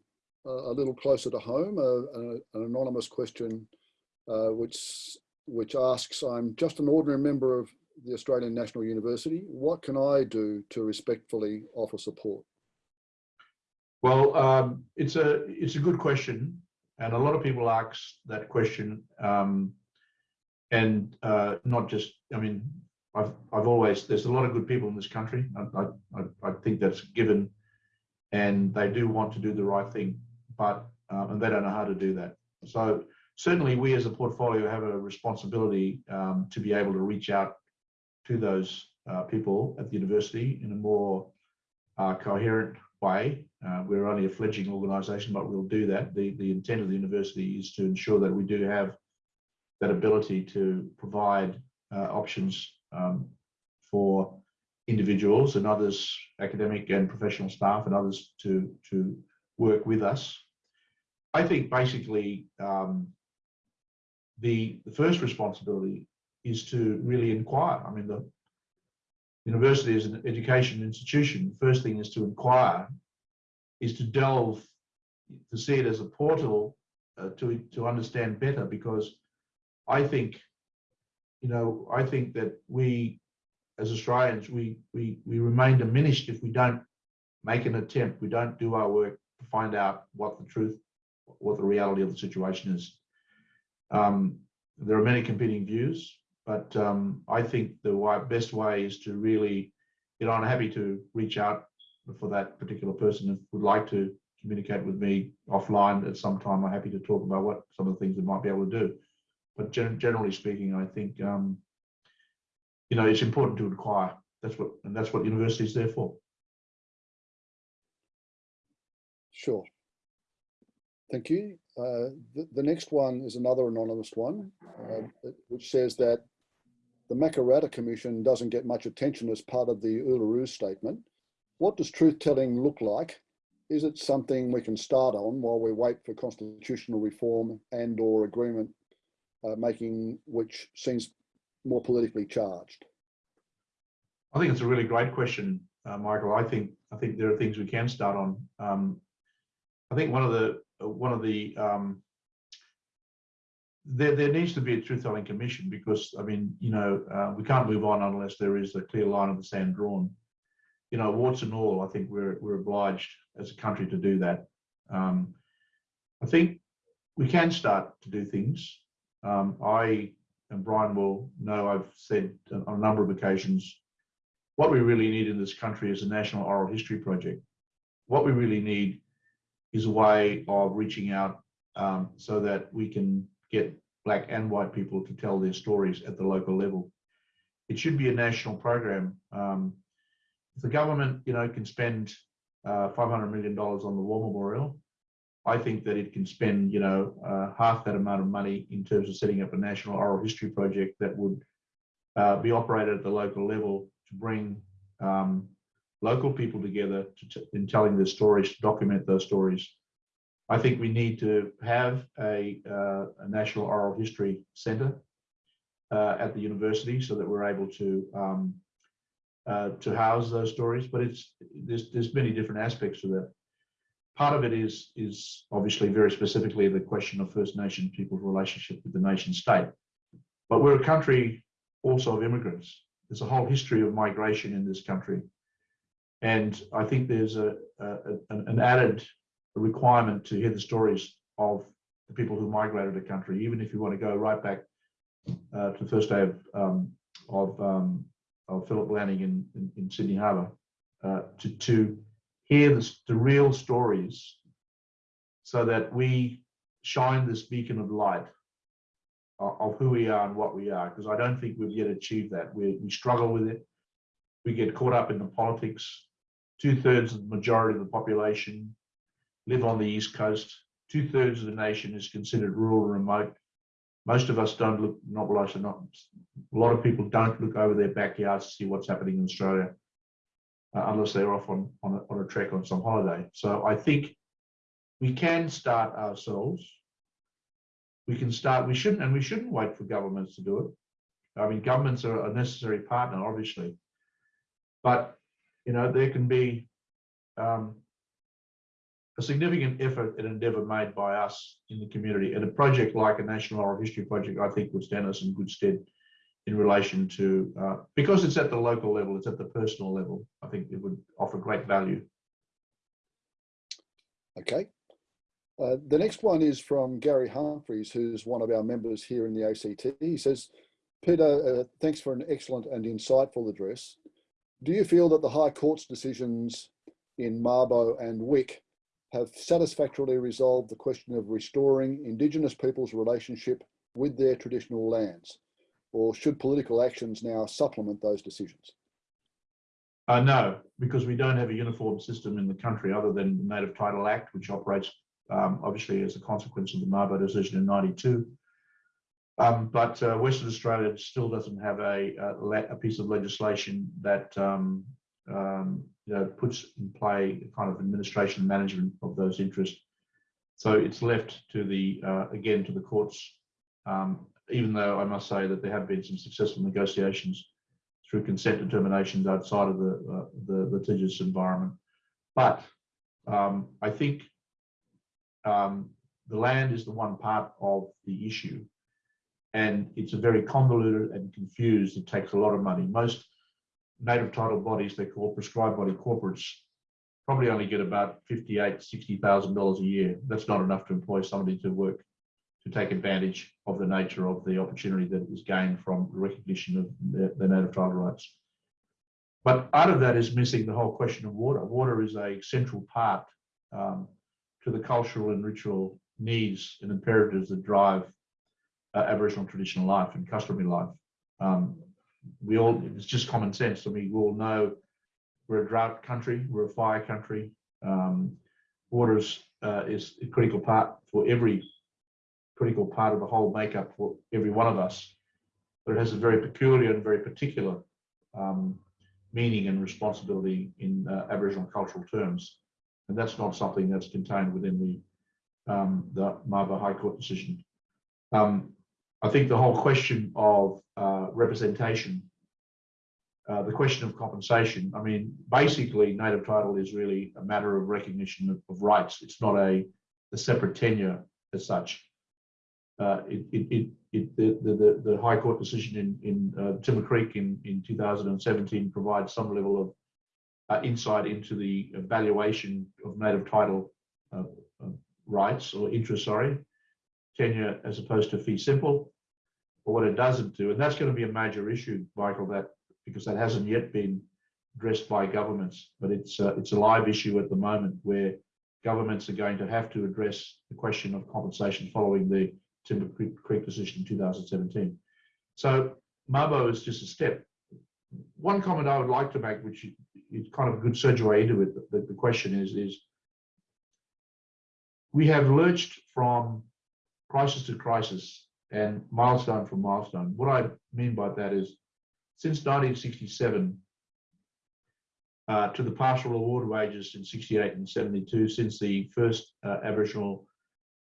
a little closer to home, an, an anonymous question uh, which which asks, I'm just an ordinary member of the Australian National University. What can I do to respectfully offer support? Well, um, it's a it's a good question, and a lot of people ask that question, um, and uh, not just. I mean, I've I've always there's a lot of good people in this country. I I, I think that's given, and they do want to do the right thing, but um, and they don't know how to do that. So certainly, we as a portfolio have a responsibility um, to be able to reach out to those uh, people at the university in a more uh, coherent way. Uh, we're only a fledgling organisation, but we'll do that. The, the intent of the university is to ensure that we do have that ability to provide uh, options um, for individuals and others, academic and professional staff and others to, to work with us. I think basically um, the, the first responsibility is to really inquire. I mean, the university is an education institution. The first thing is to inquire, is to delve, to see it as a portal uh, to, to understand better because I think, you know, I think that we as Australians, we, we, we remain diminished if we don't make an attempt, we don't do our work to find out what the truth, what the reality of the situation is. Um, there are many competing views, but um, I think the way, best way is to really, you know, I'm happy to reach out for that particular person if would like to communicate with me offline at some time. I'm happy to talk about what some of the things we might be able to do. But gen generally speaking, I think um, you know it's important to inquire. That's what and that's what university is there for. Sure. Thank you. Uh, the, the, next one is another anonymous one, uh, which says that the Makarrata Commission doesn't get much attention as part of the Uluru Statement. What does truth-telling look like? Is it something we can start on while we wait for constitutional reform and or agreement uh, making which seems more politically charged? I think it's a really great question, uh, Michael. I think I think there are things we can start on. Um, I think one of the one of the um, there there needs to be a truth telling commission because I mean you know uh, we can't move on unless there is a clear line of the sand drawn. You know, warts and all, I think we're we're obliged as a country to do that. Um, I think we can start to do things. Um, I and Brian will know I've said on a number of occasions what we really need in this country is a national oral history project. What we really need is a way of reaching out um, so that we can get black and white people to tell their stories at the local level. It should be a national program. Um, if the government, you know, can spend uh, $500 million on the War Memorial, I think that it can spend, you know, uh, half that amount of money in terms of setting up a national oral history project that would uh, be operated at the local level to bring um, local people together to in telling their stories, to document those stories. I think we need to have a, uh, a national oral history centre uh, at the university so that we're able to um, uh, to house those stories. But it's there's there's many different aspects to that part of it is is obviously very specifically the question of First Nation people's relationship with the nation state. But we're a country also of immigrants. There's a whole history of migration in this country. And I think there's a, a an added requirement to hear the stories of the people who migrated the country, even if you want to go right back uh, to the first day of um, of, um, of Phillip landing in, in, in Sydney Harbour. uh, to, to hear the, the real stories so that we shine this beacon of light of, of who we are and what we are, because I don't think we've yet achieved that. We, we struggle with it. We get caught up in the politics. Two thirds of the majority of the population live on the East Coast. Two thirds of the nation is considered rural and remote. Most of us don't look, not well, I not, a lot of people don't look over their backyards to see what's happening in Australia uh, unless they're off on, on, a, on a trek on some holiday. So I think we can start ourselves. We can start, we shouldn't, and we shouldn't wait for governments to do it. I mean, governments are a necessary partner, obviously. But, you know, there can be um, a significant effort and endeavour made by us in the community. And a project like a National Oral History Project, I think, would stand us in good stead in relation to, uh, because it's at the local level, it's at the personal level, I think it would offer great value. Okay. Uh, the next one is from Gary Humphries, who's one of our members here in the ACT. He says, Peter, uh, thanks for an excellent and insightful address. Do you feel that the High Court's decisions in Mabo and Wik have satisfactorily resolved the question of restoring Indigenous people's relationship with their traditional lands? Or should political actions now supplement those decisions? Uh, no, because we don't have a uniform system in the country other than the Native Title Act, which operates um, obviously as a consequence of the Mabo decision in 92. Um, but uh, Western Australia still doesn't have a, a, a piece of legislation that um, um, you know, puts in play kind of administration and management of those interests. So it's left to the, uh, again, to the courts, um, even though I must say that there have been some successful negotiations through consent determinations outside of the, uh, the litigious environment. But um, I think um, the land is the one part of the issue. And it's a very convoluted and confused. It takes a lot of money. Most native title bodies, they call prescribed body corporates, probably only get about fifty-eight, sixty thousand dollars a year. That's not enough to employ somebody to work to take advantage of the nature of the opportunity that is gained from the recognition of the, the native title rights. But out of that is missing the whole question of water. Water is a central part um, to the cultural and ritual needs and imperatives that drive uh, Aboriginal traditional life and customary life. Um, we all, it's just common sense. I mean, we all know we're a drought country, we're a fire country. Um, water is, uh, is a critical part for every critical part of the whole makeup for every one of us. But it has a very peculiar and very particular um, meaning and responsibility in uh, Aboriginal cultural terms. And that's not something that's contained within the, um, the Mabo High Court decision. Um, I think the whole question of uh, representation, uh, the question of compensation, I mean, basically native title is really a matter of recognition of, of rights. It's not a, a separate tenure as such. Uh, it, it, it, the, the, the High Court decision in, in uh, Timber Creek in, in 2017 provides some level of uh, insight into the evaluation of native title uh, rights or interest, sorry, tenure as opposed to fee simple. But what it doesn't do, and that's going to be a major issue, Michael, that because that hasn't yet been addressed by governments, but it's uh, it's a live issue at the moment where governments are going to have to address the question of compensation following the Timber Creek, decision in 2017. So Mabo is just a step. One comment I would like to make, which is kind of a good segue into it, the, the question is, is we have lurched from crisis to crisis and milestone from milestone. What I mean by that is since 1967 uh, to the partial award wages in 68 and 72, since the first uh, Aboriginal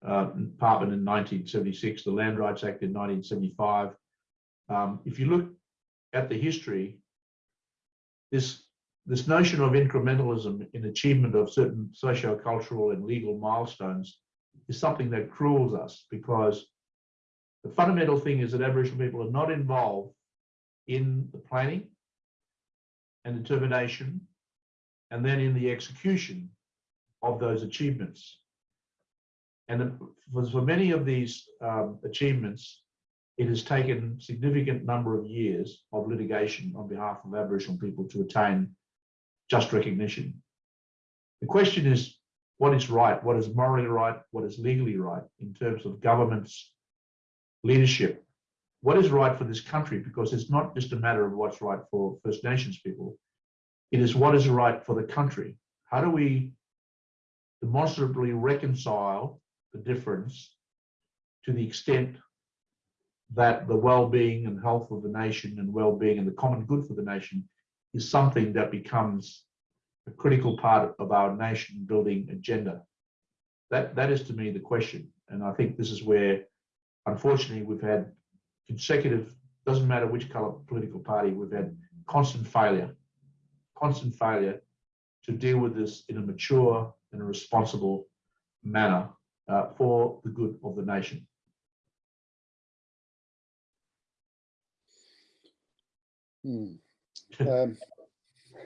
uh, Department in 1976, the Land Rights Act in 1975. Um, if you look at the history, this this notion of incrementalism in achievement of certain socio-cultural and legal milestones is something that cruels us because the fundamental thing is that Aboriginal people are not involved in the planning and determination and then in the execution of those achievements. And for, many of these um, achievements, it has taken significant number of years of litigation on behalf of Aboriginal people to attain just recognition. The question is, what is right? What is morally right? What is legally right in terms of government's leadership? What is right for this country? Because it's not just a matter of what's right for First Nations people. It is what is right for the country. How do we demonstrably reconcile the difference to the extent that the well-being and health of the nation and well-being and the common good for the nation is something that becomes a critical part of our nation building agenda. That, that is to me the question. And I think this is where, unfortunately, we've had consecutive, doesn't matter which color political party, we've had constant failure, constant failure to deal with this in a mature and a responsible manner uh, for the good of the nation. Hmm. Um,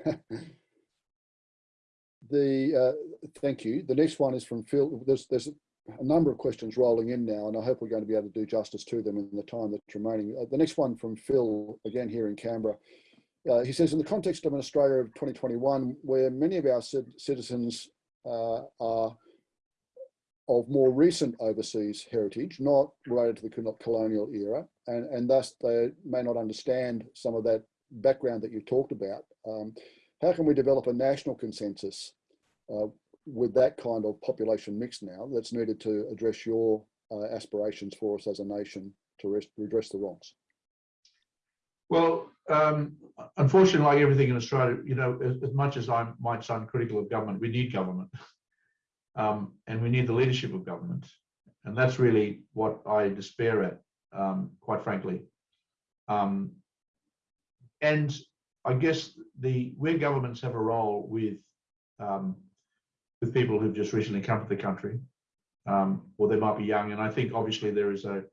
the uh, thank you. The next one is from Phil. There's there's a number of questions rolling in now, and I hope we're going to be able to do justice to them in the time that's remaining. Uh, the next one from Phil, again here in Canberra. Uh, he says, in the context of an Australia of 2021, where many of our citizens uh, are of more recent overseas heritage, not related to the colonial era, and, and thus they may not understand some of that background that you talked about. Um, how can we develop a national consensus uh, with that kind of population mix now that's needed to address your uh, aspirations for us as a nation to redress the wrongs? Well, um, unfortunately, like everything in Australia, you know, as, as, much as I might sound critical of government, we need government. Um, and we need the leadership of government. And that's really what I despair at, um, quite frankly. Um, and I guess the where governments have a role with um, with people who've just recently come to the country, um, or they might be young. And I think obviously there is a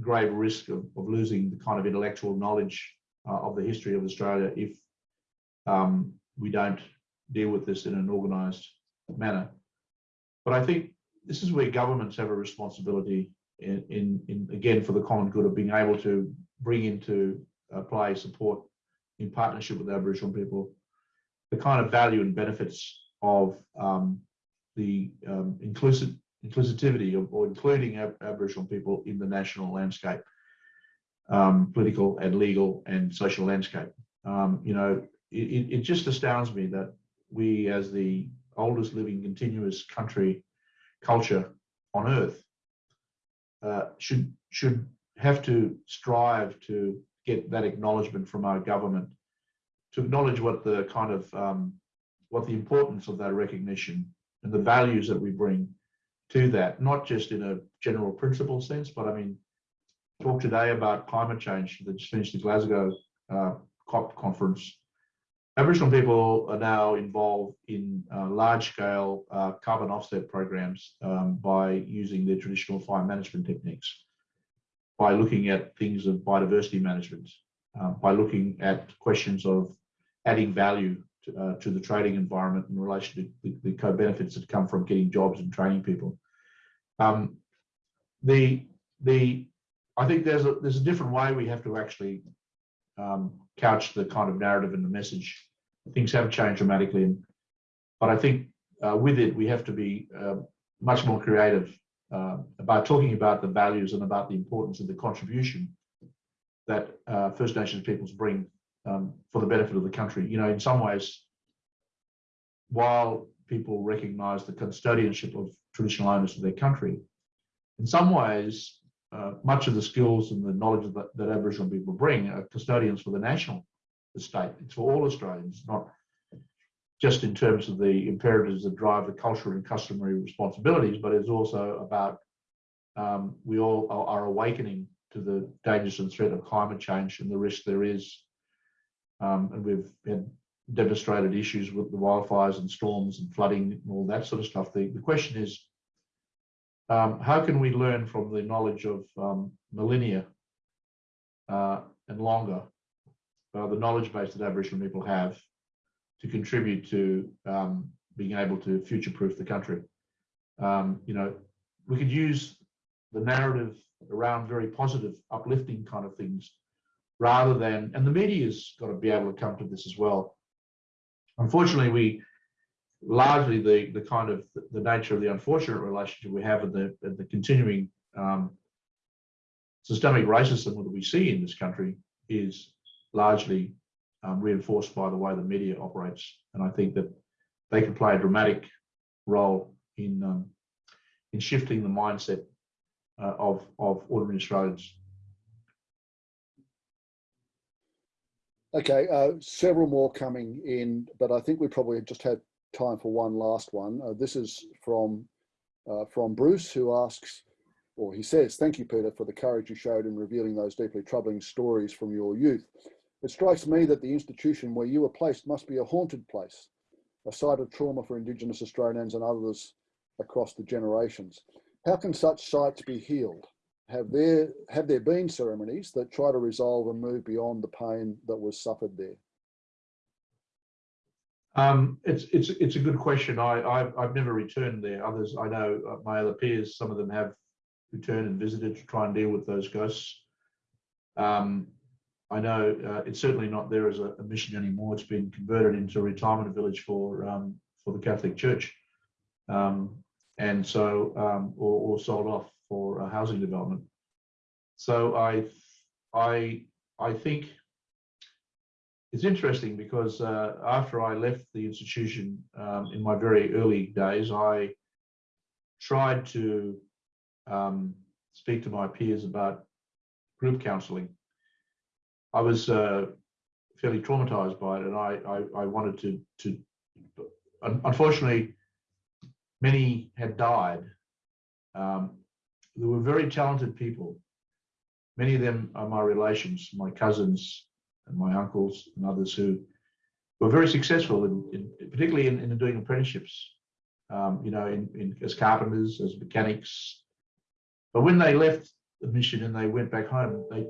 grave risk of, of losing the kind of intellectual knowledge uh, of the history of Australia if um, we don't deal with this in an organised manner. But I think this is where governments have a responsibility in, in, in again, for the common good of being able to bring into uh, play support in partnership with Aboriginal people, the kind of value and benefits of um, the um, inclusive inclusivity of, or including Ab Aboriginal people in the national landscape, um, political and legal and social landscape. Um, you know, it, it just astounds me that we, as the oldest living continuous country culture on earth uh, should should have to strive to get that acknowledgement from our government to acknowledge what the kind of um, what the importance of that recognition and the values that we bring to that, not just in a general principle sense, but I mean, talk today about climate change that just finished the Glasgow uh, COP conference. Aboriginal people are now involved in uh, large-scale uh, carbon offset programs um, by using their traditional fire management techniques, by looking at things of biodiversity management, uh, by looking at questions of adding value to, uh, to the trading environment in relation to the, the co-benefits that come from getting jobs and training people. Um, the the I think there's a there's a different way we have to actually um, couch the kind of narrative and the message. Things have changed dramatically, but I think uh, with it we have to be uh, much more creative uh, about talking about the values and about the importance of the contribution that uh, First Nations peoples bring um, for the benefit of the country. You know, in some ways, while people recognise the custodianship of traditional owners of their country, in some ways uh, much of the skills and the knowledge that, that Aboriginal people bring are custodians for the national estate. It's for all Australians, not just in terms of the imperatives that drive the cultural and customary responsibilities, but it's also about um, we all are, are, awakening to the dangers and threat of climate change and the risk there is. Um, and we've had demonstrated issues with the wildfires and storms and flooding and all that sort of stuff. The, the question is, um, how can we learn from the knowledge of um, millennia uh, and longer, uh, the knowledge base that Aboriginal people have to contribute to um, being able to future-proof the country? Um, you know, we could use the narrative around very positive, uplifting kind of things rather than, and the media's got to be able to come to this as well. unfortunately, we largely the the kind of the nature of the unfortunate relationship we have and the and the continuing um, systemic racism that we see in this country is largely um, reinforced by the way the media operates, and I think that they can play a dramatic role in um, in shifting the mindset uh, of of ordinary Australians. Okay, uh, several more coming in, but I think we probably just had time for one last one. Uh, this is from uh, from Bruce, who asks, or he says, "Thank you, Peter, for the courage you showed in revealing those deeply troubling stories from your youth. It strikes me that the institution where you were placed must be a haunted place, a site of trauma for Indigenous Australians and others across the generations. How can such sites be healed? Have there have there been ceremonies that try to resolve and move beyond the pain that was suffered there?" Um, it's it's it's a good question. I I've, I've never returned there. Others I know uh, my other peers, some of them have returned and visited to try and deal with those ghosts. Um, I know uh, it's certainly not there as a, a, mission anymore. It's been converted into a retirement village for um, for the Catholic Church, um, and so um, or, or sold off for a housing development. So I I I think it's interesting because uh, after I left the institution um, in my very early days, I tried to um, speak to my peers about group counselling. I was uh, fairly traumatized by it, and I, I, I wanted to, to. Unfortunately, many had died. Um, there were very talented people. Many of them are my relations, my cousins, and my uncles and others who were very successful in, in particularly in, in, doing apprenticeships, um, you know, in, as carpenters, as mechanics. But when they left the mission and they went back home, they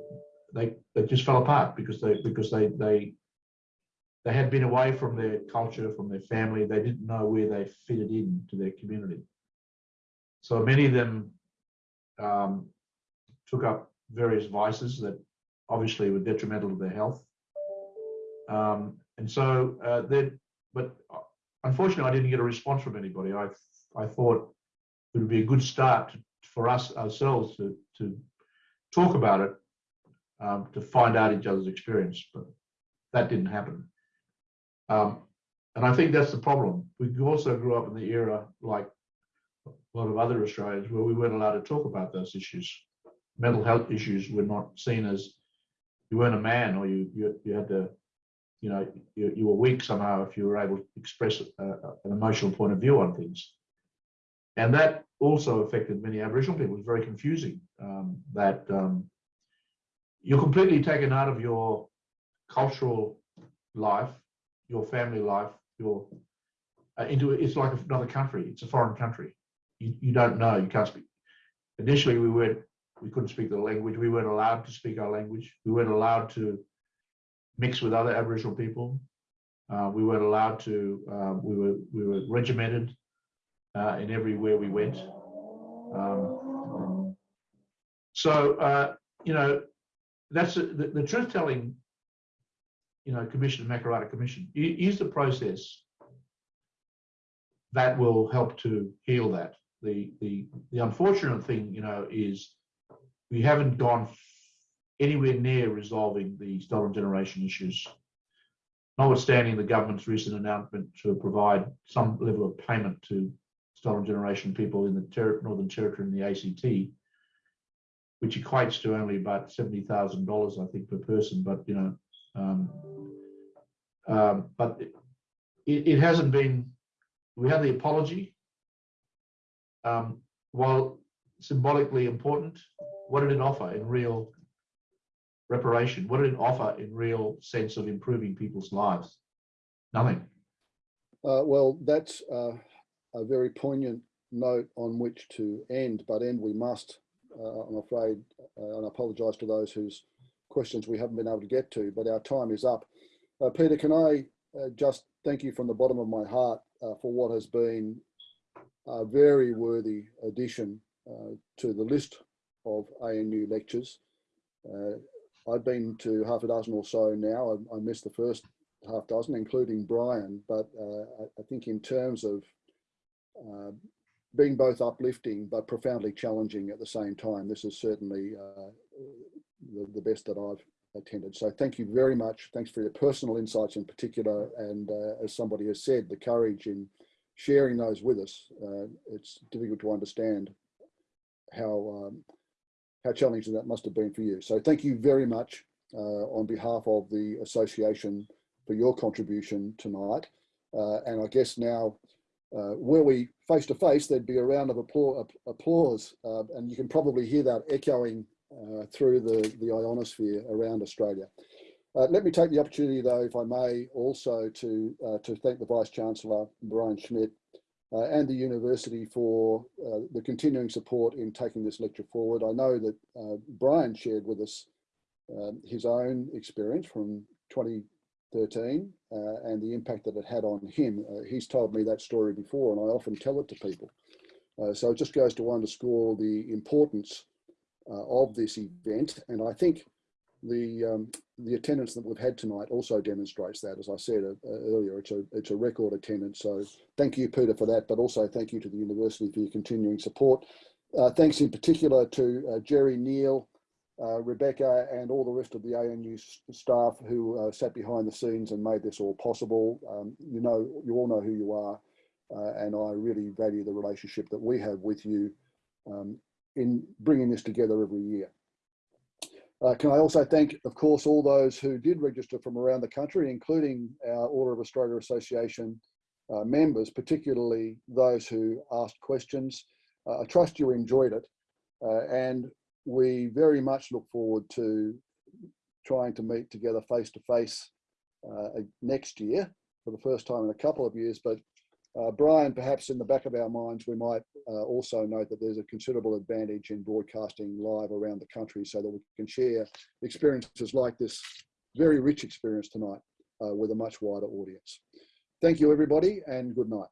they they just fell apart because they because they they they had been away from their culture, from their family. They didn't know where they fitted in to their community. So many of them um, took up various vices that obviously were detrimental to their health. Um, and so uh, then, but unfortunately, I didn't get a response from anybody. I I thought it would be a good start for us ourselves to to talk about it, um, to find out each other's experience, but that didn't happen. Um, and I think that's the problem. We also grew up in the era, like a lot of other Australians, where we weren't allowed to talk about those issues. Mental health issues were not seen as you weren't a man or you you, you had to you know you, you were weak somehow if you were able to express a, an emotional point of view on things and that also affected many aboriginal people it was very confusing um, that um, you're completely taken out of your cultural life your family life your uh, into it's like another country it's a foreign country you, you don't know you can't speak initially we went we couldn't speak the language. We weren't allowed to speak our language. We weren't allowed to mix with other Aboriginal people. Uh, we weren't allowed to. Uh, we were we were regimented uh, in everywhere we went. Um, so uh, you know that's the, the truth telling. You know, Commission Makarrata Commission is the process that will help to heal that. The the the unfortunate thing, you know, is we haven't gone anywhere near resolving the stolen generation issues, notwithstanding the government's recent announcement to provide some level of payment to stolen generation people in the ter Northern Territory and the ACT, which equates to only about $70,000, I think, per person. But, you know, um, um, but it, it, hasn't been, we had the apology. Um, while symbolically important, what did it offer in real reparation? What did it offer in real sense of improving people's lives? Nothing. Uh, well, that's uh, a very poignant note on which to end, but end we must, uh, I'm afraid, uh, and I apologise to those whose questions we haven't been able to get to, but our time is up. Uh, Peter, can I uh, just thank you from the bottom of my heart for what has been a very worthy addition to the list of ANU lectures. Uh, I've been to half a dozen or so now. I, I, missed the first half dozen, including Brian. But uh, I, I think in terms of uh, being both uplifting but profoundly challenging at the same time, this is certainly uh, the, the best that I've attended. So thank you very much. Thanks for your personal insights in particular. And uh, as somebody has said, the courage in sharing those with us. Uh, it's difficult to understand how um, how challenging that must have been for you. So thank you very much uh, on behalf of the association for your contribution tonight. Uh, and I guess now, uh, were we face to face, there'd be a round of applause, uh, and you can probably hear that echoing uh, through the, the ionosphere around Australia. Uh, let me take the opportunity, though, if I may, also to uh, to thank the Vice Chancellor Brian Schmidt uh, and the university for the continuing support in taking this lecture forward. I know that Brian shared with us um, his own experience from 2013 uh, and the impact that it had on him. he's told me that story before, and I often tell it to people. so it just goes to underscore the importance of this event, and I think the um, the attendance that we've had tonight also demonstrates that. As I said uh, earlier, it's a it's a record attendance. So thank you, Peter, for that. But also thank you to the university for your continuing support. Uh, thanks in particular to uh, Jerry Neal, uh, Rebecca, and all the rest of the ANU staff who uh, sat behind the scenes and made this all possible. Um, you know, you all know who you are, uh, and I really value the relationship that we have with you um, in bringing this together every year. Uh, can I also thank, of course, all those who did register from around the country, including our Order of Australia Association uh, members, particularly those who asked questions. Uh, I trust you enjoyed it, uh, and we very much look forward to trying to meet together face to face next year for the first time in a couple of years, but uh, Brian, perhaps in the back of our minds, we might uh, also note that there's a considerable advantage in broadcasting live around the country so that we can share experiences like this very rich experience tonight uh, with a much wider audience. Thank you, everybody, and good night.